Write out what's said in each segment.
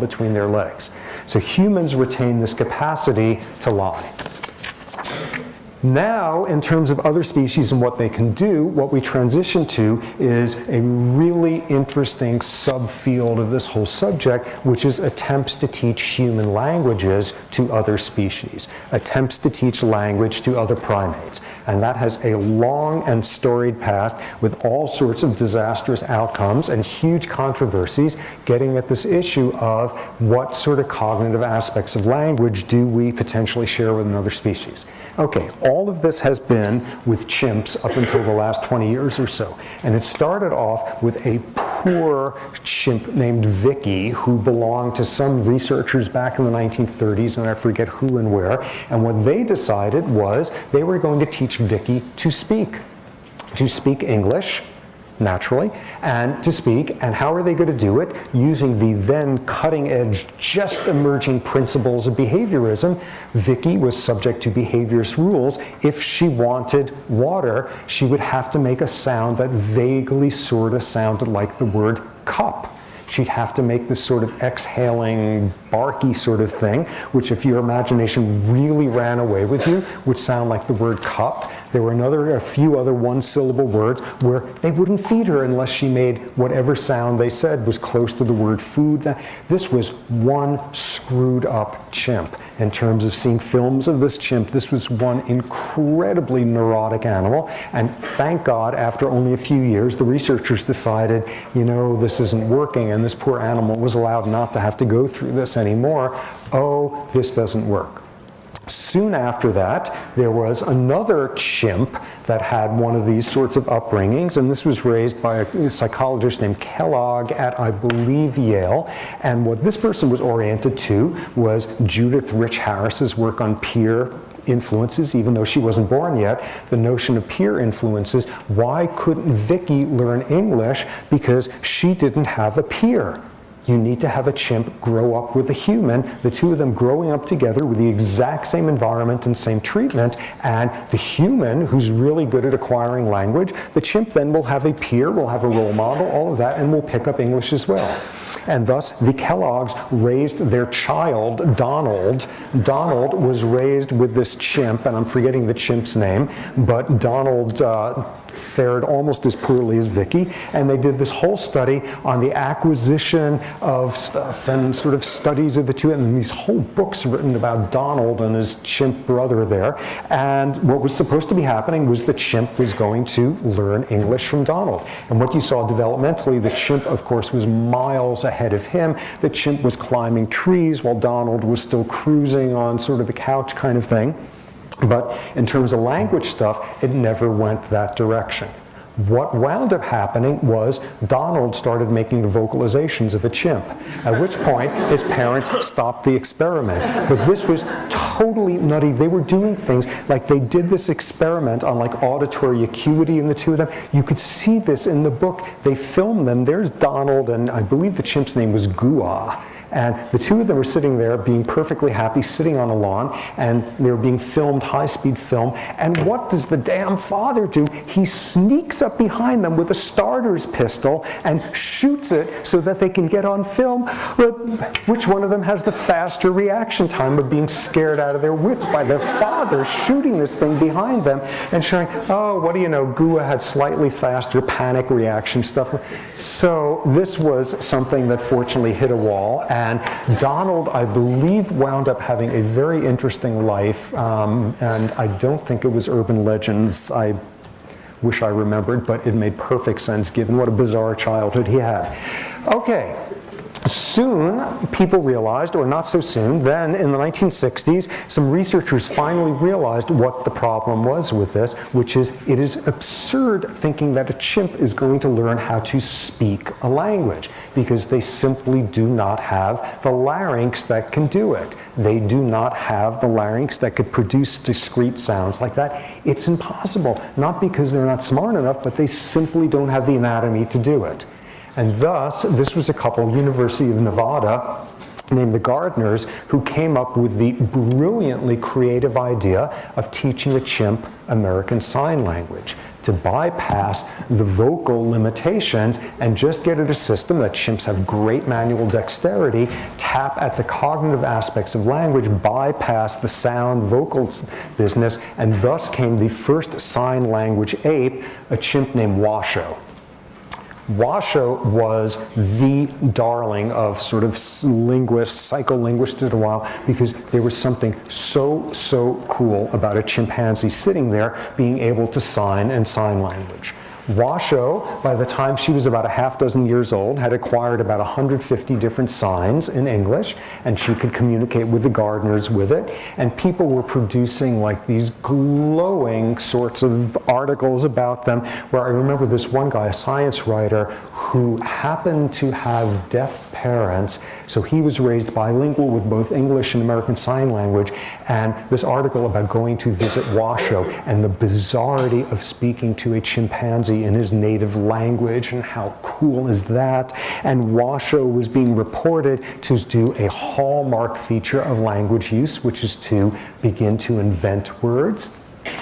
between their legs. So humans retain this capacity to lie. Now, in terms of other species and what they can do, what we transition to is a really interesting subfield of this whole subject, which is attempts to teach human languages to other species, attempts to teach language to other primates. And that has a long and storied past with all sorts of disastrous outcomes and huge controversies getting at this issue of what sort of cognitive aspects of language do we potentially share with another species. Okay, all of this has been with chimps up until the last 20 years or so. And it started off with a poor chimp named Viki who belonged to some researchers back in the 1930s, and I forget who and where. And what they decided was they were going to teach Viki to speak, to speak English naturally, and to speak. And how are they going to do it? Using the then cutting edge, just emerging principles of behaviorism. Viki was subject to behaviorist rules. If she wanted water, she would have to make a sound that vaguely sort of sounded like the word cup she'd have to make this sort of exhaling, barky sort of thing, which if your imagination really ran away with you, would sound like the word cup. There were another, a few other one-syllable words where they wouldn't feed her unless she made whatever sound they said was close to the word food. This was one screwed up chimp. In terms of seeing films of this chimp, this was one incredibly neurotic animal. And thank God, after only a few years, the researchers decided, you know, this isn't working, and this poor animal was allowed not to have to go through this anymore. Oh, this doesn't work. Soon after that, there was another chimp that had one of these sorts of upbringings, and this was raised by a psychologist named Kellogg at, I believe, Yale. And what this person was oriented to was Judith Rich Harris's work on peer influences, even though she wasn't born yet, the notion of peer influences. Why couldn't Viki learn English? Because she didn't have a peer you need to have a chimp grow up with a human, the two of them growing up together with the exact same environment and same treatment, and the human, who's really good at acquiring language, the chimp then will have a peer, will have a role model, all of that, and will pick up English as well. And thus, the Kellogg's raised their child, Donald. Donald was raised with this chimp, and I'm forgetting the chimp's name, but Donald uh, fared almost as poorly as Viki. And they did this whole study on the acquisition of stuff and sort of studies of the two, and these whole books written about Donald and his chimp brother there. And what was supposed to be happening was the chimp was going to learn English from Donald. And what you saw developmentally, the chimp, of course, was miles ahead of him. The chimp was climbing trees while Donald was still cruising on sort of a couch kind of thing. But in terms of language stuff, it never went that direction. What wound up happening was Donald started making the vocalizations of a chimp, at which point his parents stopped the experiment. But this was totally nutty. They were doing things like they did this experiment on like auditory acuity in the two of them. You could see this in the book. They filmed them. There's Donald, and I believe the chimp's name was Gua. And the two of them were sitting there being perfectly happy, sitting on a lawn, and they were being filmed, high-speed film. And what does the damn father do? He sneaks up behind them with a starter's pistol and shoots it so that they can get on film. Which one of them has the faster reaction time of being scared out of their wits by their father shooting this thing behind them and showing, oh, what do you know, Gua had slightly faster panic reaction stuff. So this was something that fortunately hit a wall. And Donald, I believe, wound up having a very interesting life. Um, and I don't think it was urban legends. I wish I remembered, but it made perfect sense given what a bizarre childhood he had. Okay, Soon, people realized, or not so soon, then in the 1960s, some researchers finally realized what the problem was with this, which is it is absurd thinking that a chimp is going to learn how to speak a language because they simply do not have the larynx that can do it. They do not have the larynx that could produce discrete sounds like that. It's impossible, not because they're not smart enough, but they simply don't have the anatomy to do it. And thus, this was a couple, University of Nevada, named the Gardners, who came up with the brilliantly creative idea of teaching a chimp American Sign Language. to bypass the vocal limitations and just get at a system that chimps have great manual dexterity, tap at the cognitive aspects of language, bypass the sound vocal business, and thus came the first sign language ape, a chimp named Washoe. Washoe was the darling of sort of linguists, psycholinguists at a while, because there was something so, so cool about a chimpanzee sitting there being able to sign and sign language. Washoe, by the time she was about a half dozen years old, had acquired about 150 different signs in English, and she could communicate with the Gardners with it. And people were producing like these glowing sorts of articles about them, where I remember this one guy, a science writer, who happened to have deaf parents, so he was raised bilingual with both English and American Sign Language, and this article about going to visit Washoe and the bizarrety of speaking to a chimpanzee in his native language, and how cool is that? And Washoe was being reported to do a hallmark feature of language use, which is to begin to invent words,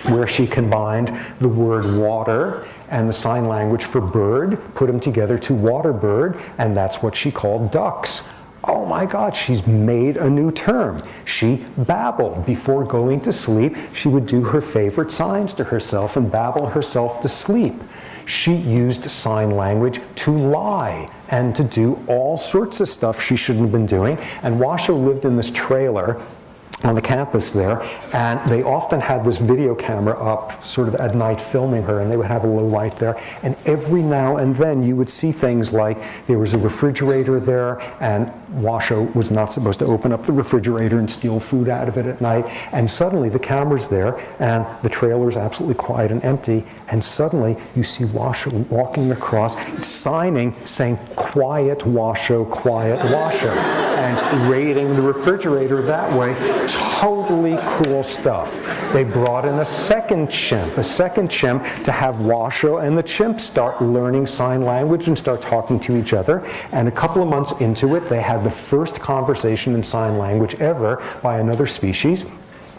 where she combined the word water and the sign language for bird, put them together to water bird, and that's what she called ducks. Oh my God, she's made a new term. She babbled. Before going to sleep, she would do her favorite signs to herself and babble herself to sleep. She used sign language to lie and to do all sorts of stuff she shouldn't have been doing. And Washoe lived in this trailer on the campus there, and they often had this video camera up sort of at night filming her, and they would have a low light there. And every now and then you would see things like there was a refrigerator there, and Washoe was not supposed to open up the refrigerator and steal food out of it at night. And suddenly the camera's there, and the trailer is absolutely quiet and empty, and suddenly you see Washoe walking across, signing, saying, quiet Washoe, quiet Washoe, and raiding the refrigerator that way totally cool stuff. They brought in a second chimp, a second chimp to have Washoe and the chimp start learning sign language and start talking to each other. And a couple of months into it, they had the first conversation in sign language ever by another species.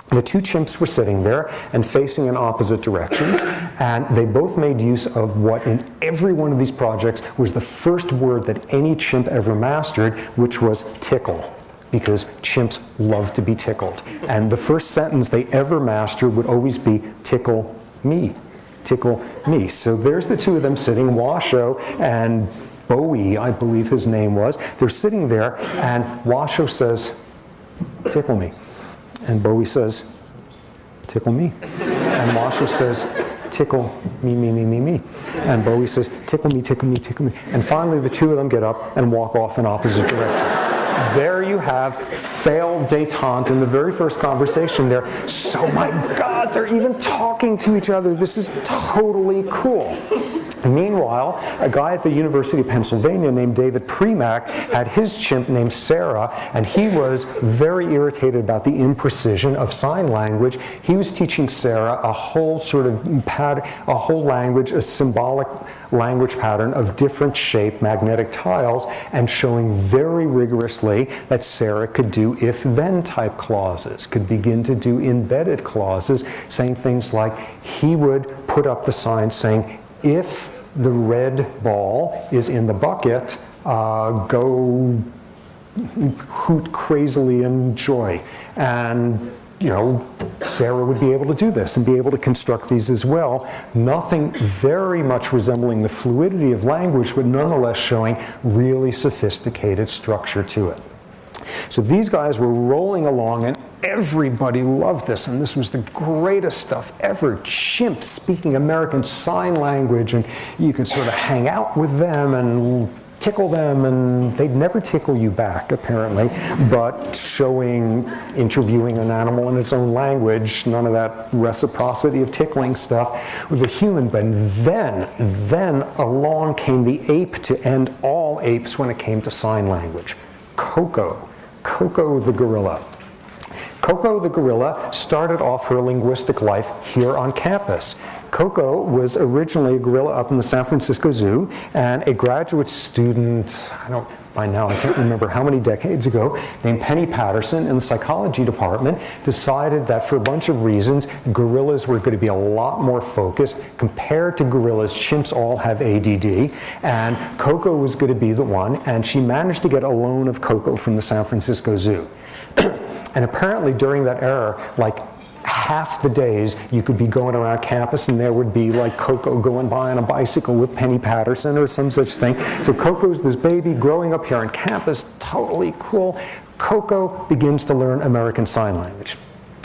The two chimps were sitting there and facing in opposite directions, and they both made use of what in every one of these projects was the first word that any chimp ever mastered, which was tickle because chimps love to be tickled. And the first sentence they ever mastered would always be, tickle me, tickle me. So there's the two of them sitting, Washoe and Booee, I believe his name was. They're sitting there, and Washoe says, tickle me. And Booee says, tickle me. And Washoe says, tickle me, me, me, me, me. And Booee says, tickle me, tickle me, tickle me. And finally, the two of them get up and walk off in opposite directions there you have failed detente in the very first conversation there. So my God, they're even talking to each other. This is totally cool. Meanwhile, a guy at the University of Pennsylvania named David Premack had his chimp named Sarah, and he was very irritated about the imprecision of sign language. He was teaching Sarah a whole sort of pattern, a whole language, a symbolic language pattern of different shape magnetic tiles, and showing very rigorously that Sarah could do if-then type clauses, could begin to do embedded clauses, saying things like, he would put up the sign saying, if the red ball is in the bucket, uh, go hoot crazily in joy. And you know, Sarah would be able to do this and be able to construct these as well. Nothing very much resembling the fluidity of language, but nonetheless showing really sophisticated structure to it. So these guys were rolling along and everybody loved this and this was the greatest stuff ever. Chimps speaking American Sign Language and you could sort of hang out with them and tickle them and they'd never tickle you back apparently. But showing interviewing an animal in its own language none of that reciprocity of tickling stuff with a human. But then then along came the ape to end all apes when it came to sign language. Koko, Koko the gorilla. Koko the gorilla started off her linguistic life here on campus. Koko was originally a gorilla up in the San Francisco Zoo and a graduate student, I don't by now, I can't remember how many decades ago, named Penny Patterson in the psychology department, decided that for a bunch of reasons, gorillas were going to be a lot more focused. Compared to gorillas, chimps all have ADD, and Koko was going to be the one, and she managed to get a loan of Koko from the San Francisco Zoo. and apparently during that era, like half the days you could be going around campus and there would be like Koko going by on a bicycle with Penny Patterson or some such thing. So Koko's this baby growing up here on campus, totally cool. Koko begins to learn American Sign Language.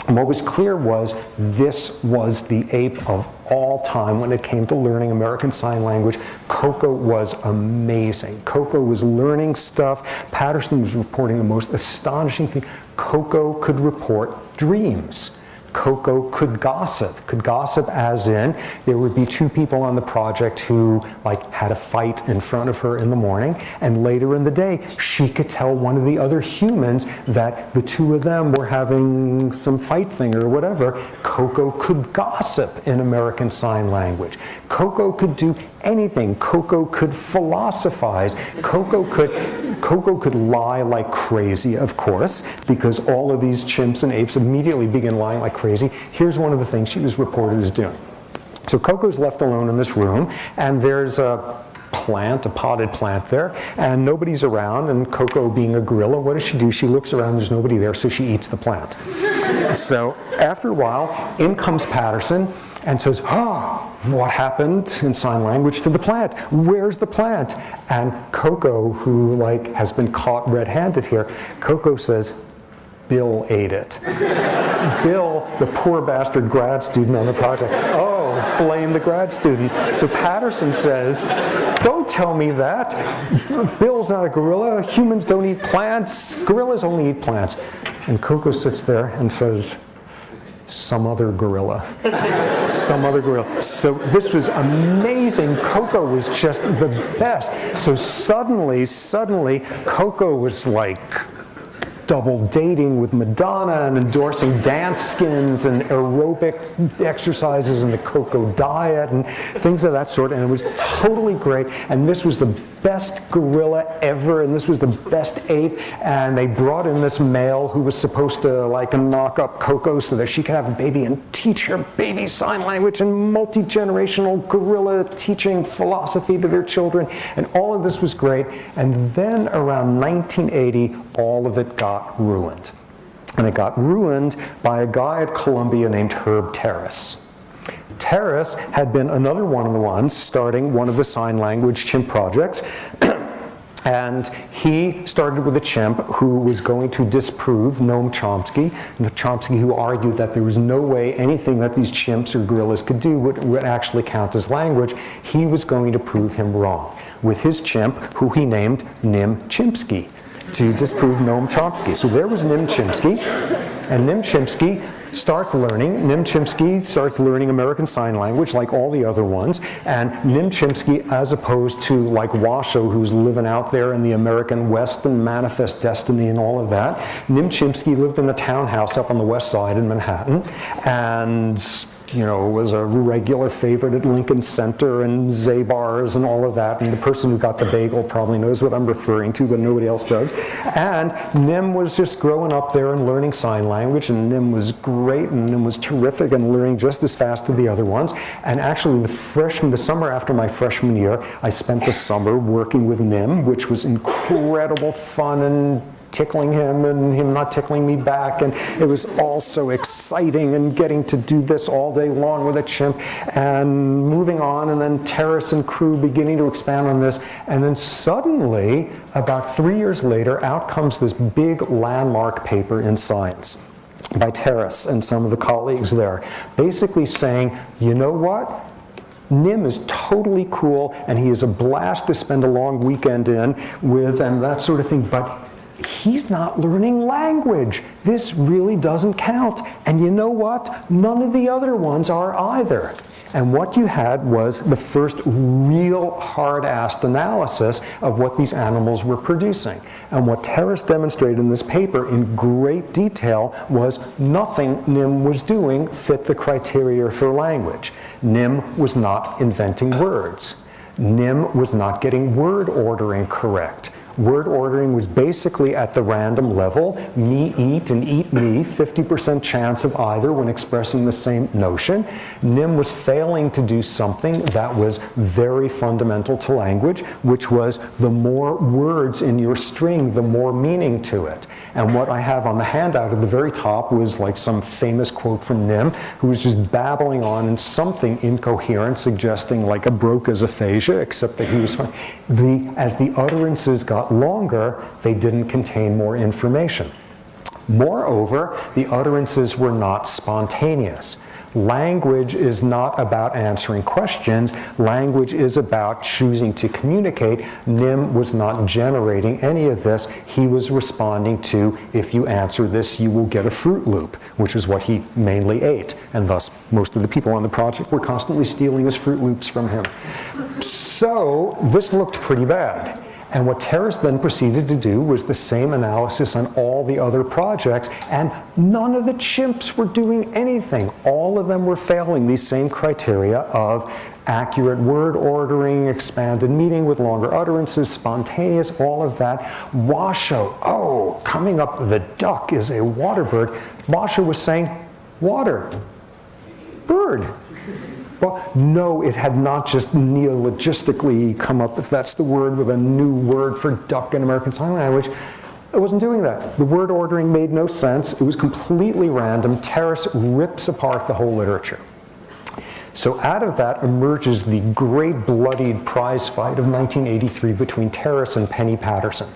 And what was clear was this was the ape of all time when it came to learning American Sign Language. Koko was amazing. Koko was learning stuff. Patterson was reporting the most astonishing thing. Koko could report dreams. Koko could gossip, could gossip as in there would be two people on the project who like had a fight in front of her in the morning and later in the day she could tell one of the other humans that the two of them were having some fight thing or whatever. Koko could gossip in American Sign Language. Koko could do anything. Koko could philosophize. Koko could Koko could lie like crazy, of course, because all of these chimps and apes immediately begin lying like crazy. Here's one of the things she was reported as doing. So Koko's left alone in this room, and there's a plant, a potted plant there, and nobody's around, and Koko being a gorilla, what does she do? She looks around, there's nobody there, so she eats the plant. so after a while, in comes Patterson, and says, ah, what happened in sign language to the plant? Where's the plant? And Koko, who like has been caught red-handed here, Koko says, Bill ate it. Bill, the poor bastard grad student on the project, oh, blame the grad student. So Patterson says, don't tell me that. Bill's not a gorilla. Humans don't eat plants. Gorillas only eat plants. And Koko sits there and says, some other gorilla. some other gorilla. So this was amazing. Koko was just the best. So suddenly, suddenly, Koko was like double dating with Madonna and endorsing Danskins and aerobic exercises and the Koko diet and things of that sort. And it was totally great. And this was the best gorilla ever. And this was the best ape. And they brought in this male who was supposed to like knock up Koko so that she could have a baby and teach her baby sign language and multi-generational gorilla teaching philosophy to their children. And all of this was great. And then around 1980, all of it got ruined. And it got ruined by a guy at Columbia named Herb Terrace. Terrace had been another one of the ones starting one of the sign language chimp projects. And he started with a chimp who was going to disprove Noam Chomsky. Chomsky who argued that there was no way anything that these chimps or gorillas could do would, would actually count as language. He was going to prove him wrong with his chimp, who he named Nim Chimpsky to disprove Noam Chomsky. So there was Nim Chimpsky, and Nim Chimpsky starts learning, Nim Chimpsky starts learning American Sign Language like all the other ones, and Nim Chimpsky, as opposed to like Washoe, who's living out there in the American West and Manifest Destiny and all of that, Nim Chimpsky lived in a townhouse up on the west side in Manhattan, and you know, was a regular favorite at Lincoln Center and Zabar's and all of that. And the person who got the bagel probably knows what I'm referring to, but nobody else does. And Nim was just growing up there and learning sign language, and Nim was great, and Nim was terrific and learning just as fast as the other ones. And actually, the freshman, the summer after my freshman year, I spent the summer working with Nim, which was incredible fun and tickling him and him not tickling me back. And it was all so exciting and getting to do this all day long with a chimp and moving on. And then Terrace and crew beginning to expand on this. And then suddenly, about three years later, out comes this big landmark paper in Science by Terrace and some of the colleagues there, basically saying, you know what? Nim is totally cool and he is a blast to spend a long weekend in with and that sort of thing, but he's not learning language. This really doesn't count. And you know what? None of the other ones are either. And what you had was the first real hard-assed analysis of what these animals were producing. And what Terrace demonstrated in this paper in great detail was nothing Nim was doing fit the criteria for language. Nim was not inventing words. Nim was not getting word ordering correct Word ordering was basically at the random level, me eat and eat me, 50% chance of either when expressing the same notion. Nim was failing to do something that was very fundamental to language, which was the more words in your string, the more meaning to it. And what I have on the handout at the very top was like some famous quote from Nim, who was just babbling on in something incoherent, suggesting like a Broca's aphasia, except that he was fine. The, as the utterances got longer, they didn't contain more information. Moreover, the utterances were not spontaneous. Language is not about answering questions. Language is about choosing to communicate. Nim was not generating any of this. He was responding to, if you answer this, you will get a Froot Loop, which is what he mainly ate. And thus, most of the people on the project were constantly stealing his Froot Loops from him. So this looked pretty bad. And what Terrace then proceeded to do was the same analysis on all the other projects, and none of the chimps were doing anything. All of them were failing these same criteria of accurate word ordering, expanded meaning with longer utterances, spontaneous, all of that. Washoe, oh, coming up the duck is a water bird. Washoe was saying, water, bird. Well, no, it had not just neologistically come up, if that's the word, with a new word for duck in American Sign Language. It wasn't doing that. The word ordering made no sense. It was completely random. Terrace rips apart the whole literature. So out of that emerges the great bloodied prize fight of 1983 between Terrace and Penny Patterson.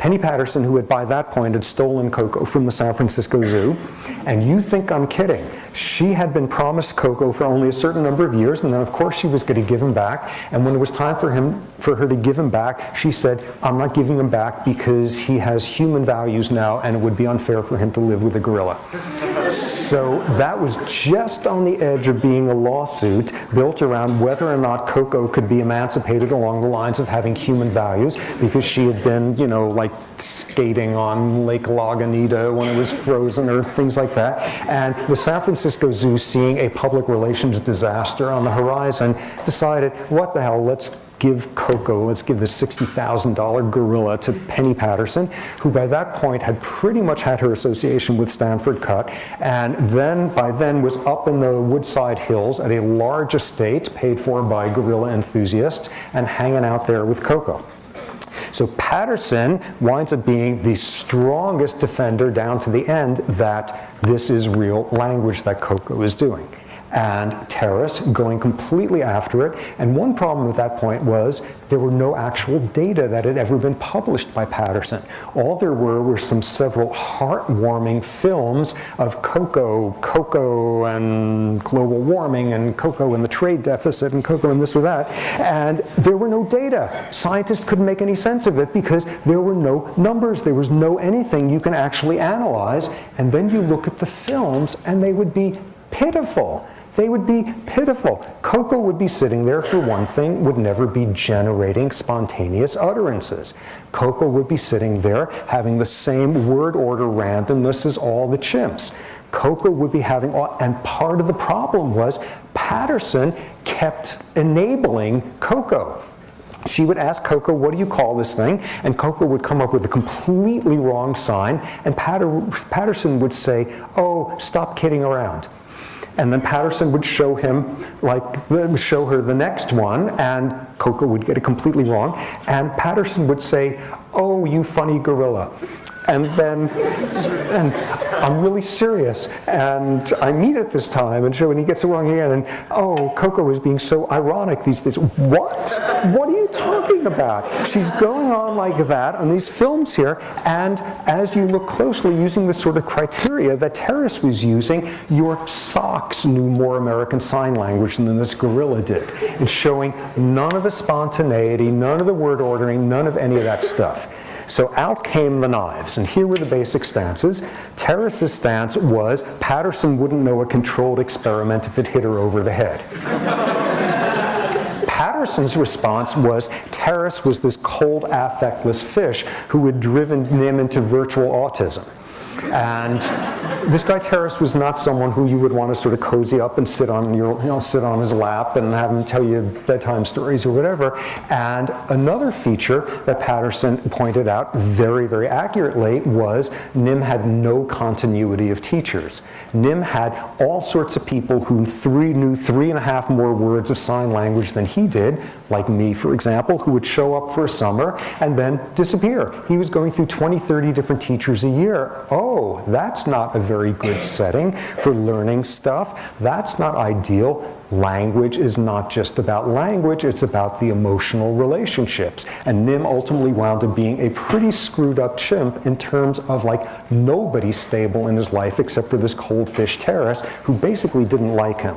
Penny Patterson, who had by that point had stolen Koko from the San Francisco Zoo, and you think I'm kidding. She had been promised Koko for only a certain number of years, and then of course she was going to give him back. And when it was time for him, for her to give him back, she said, I'm not giving him back because he has human values now, and it would be unfair for him to live with a gorilla. So that was just on the edge of being a lawsuit built around whether or not Koko could be emancipated along the lines of having human values because she had been, you know, like skating on Lake Lagunita when it was frozen or things like that. And the San Francisco Zoo, seeing a public relations disaster on the horizon, decided, what the hell, let's give Koko, let's give this $60,000 gorilla to Penny Patterson, who by that point had pretty much had her association with Stanford cut, and then by then was up in the Woodside Hills at a large estate paid for by gorilla enthusiasts and hanging out there with Koko. So Patterson winds up being the strongest defender down to the end that this is real language that Koko is doing and Terrace's going completely after it. And one problem at that point was there were no actual data that had ever been published by Patterson. All there were were some several heartwarming films of Koko, Koko and global warming and Koko and the trade deficit and Koko and this or that. And there were no data. Scientists couldn't make any sense of it because there were no numbers. There was no anything you can actually analyze. And then you look at the films and they would be pitiful. They would be pitiful. Koko would be sitting there, for one thing, would never be generating spontaneous utterances. Koko would be sitting there having the same word order randomness as all the chimps. Koko would be having, all, and part of the problem was Patterson kept enabling Koko. She would ask Koko, what do you call this thing? And Koko would come up with a completely wrong sign, and Patter Patterson would say, oh, stop kidding around. And then Patterson would show him, like, show her the next one, and Koko would get it completely wrong. And Patterson would say, oh, you funny gorilla. And then, and I'm really serious. And I mean it this time. And so when he gets it wrong again, and oh, Koko is being so ironic these days. What? What are you talking about? She's going on like that on these films here. And as you look closely, using the sort of criteria that Terrace was using, your socks knew more American Sign Language than this gorilla did. And showing none of the spontaneity, none of the word ordering, none of any of that stuff. So out came the knives, and here were the basic stances. Terrace's stance was Patterson wouldn't know a controlled experiment if it hit her over the head. Patterson's response was Terrace was this cold, affectless fish who had driven him into virtual autism. And this guy Terrace was not someone who you would want to sort of cozy up and sit on your, you know, sit on his lap and have him tell you bedtime stories or whatever. And another feature that Patterson pointed out very, very accurately was Nim had no continuity of teachers. Nim had all sorts of people who three, knew three and a half more words of sign language than he did, like me, for example, who would show up for a summer and then disappear. He was going through 20, 30 different teachers a year. Oh, Oh, that's not a very good setting for learning stuff. That's not ideal. Language is not just about language, it's about the emotional relationships. And Nim ultimately wound up being a pretty screwed up chimp in terms of like nobody stable in his life except for this cold fish Terrace who basically didn't like him.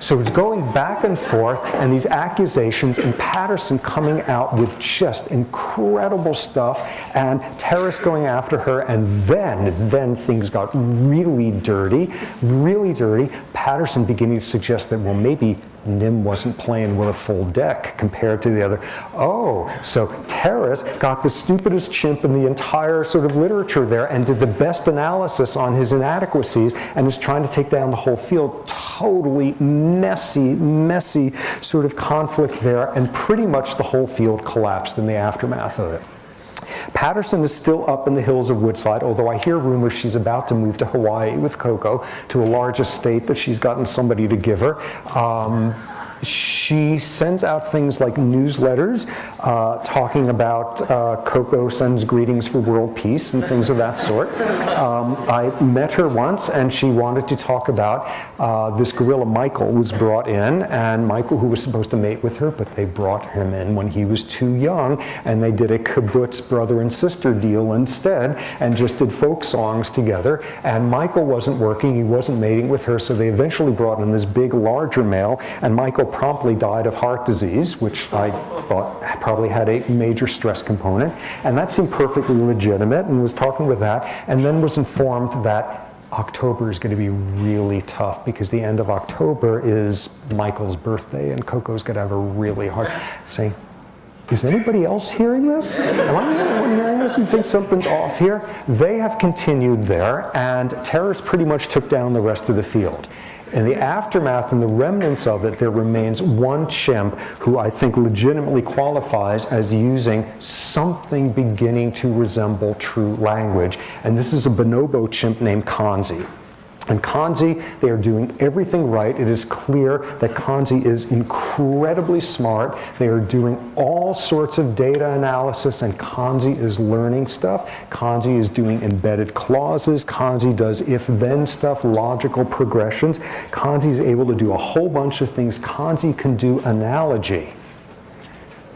So it's going back and forth, and these accusations, and Patterson coming out with just incredible stuff, and Terrace going after her, and then, then things got really dirty, really dirty. Patterson beginning to suggest that, well, maybe Nim wasn't playing with a full deck compared to the other. Oh, so Terrace got the stupidest chimp in the entire sort of literature there and did the best analysis on his inadequacies and is trying to take down the whole field. Totally messy, messy sort of conflict there, and pretty much the whole field collapsed in the aftermath of it. Patterson is still up in the hills of Woodside, although I hear rumors she's about to move to Hawaii with Koko to a large estate that she's gotten somebody to give her. Um, she sends out things like newsletters uh, talking about uh, Koko sends greetings for world peace and things of that sort. Um, I met her once and she wanted to talk about uh, this gorilla Michael was brought in and Michael who was supposed to mate with her but they brought him in when he was too young and they did a kibbutz brother and sister deal instead and just did folk songs together and Michael wasn't working, he wasn't mating with her so they eventually brought in this big larger male and Michael promptly died of heart disease, which I thought probably had a major stress component. And that seemed perfectly legitimate and was talking with that, and then was informed that October is going to be really tough because the end of October is Michael's birthday and Koko's going to have a really hard, say, is anybody else hearing this? Am I hearing this who think something's off here? They have continued there, and Terrace's pretty much took down the rest of the field. In the aftermath and the remnants of it, there remains one chimp who I think legitimately qualifies as using something beginning to resemble true language. And this is a bonobo chimp named Kanzi. And Kanzi, they are doing everything right. It is clear that Kanzi is incredibly smart. They are doing all sorts of data analysis, and Kanzi is learning stuff. Kanzi is doing embedded clauses. Kanzi does if-then stuff, logical progressions. Kanzi is able to do a whole bunch of things. Kanzi can do analogy.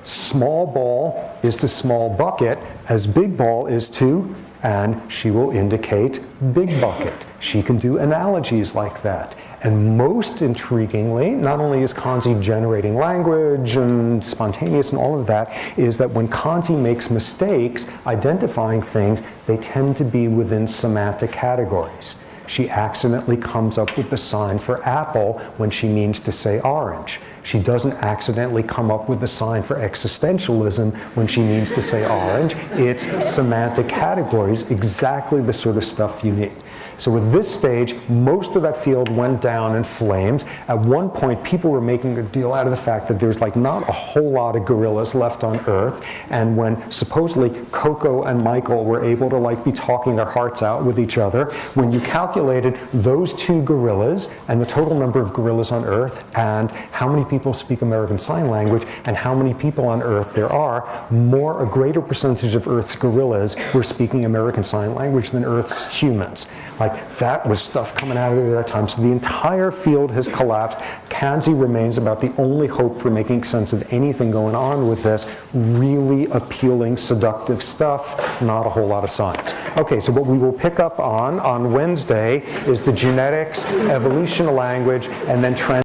Small ball is to small bucket as big ball is to and she will indicate big bucket. She can do analogies like that. And most intriguingly, not only is Kanzi generating language and spontaneous and all of that, is that when Kanzi makes mistakes identifying things, they tend to be within semantic categories. She accidentally comes up with the sign for apple when she means to say orange. She doesn't accidentally come up with the sign for existentialism when she means to say orange. It's semantic categories, exactly the sort of stuff you need. So at this stage, most of that field went down in flames. At one point, people were making a deal out of the fact that there's like not a whole lot of gorillas left on Earth. And when supposedly Koko and Michael were able to like be talking their hearts out with each other, when you calculated those two gorillas and the total number of gorillas on Earth and how many people speak American Sign Language and how many people on Earth there are, more a greater percentage of Earth's gorillas were speaking American Sign Language than Earth's humans. Like that was stuff coming out of there at that time. So the entire field has collapsed. Kanzi remains about the only hope for making sense of anything going on with this really appealing, seductive stuff, not a whole lot of science. Okay, so what we will pick up on on Wednesday is the genetics, evolution of language, and then trans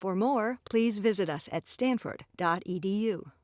For more, please visit us at stanford.edu.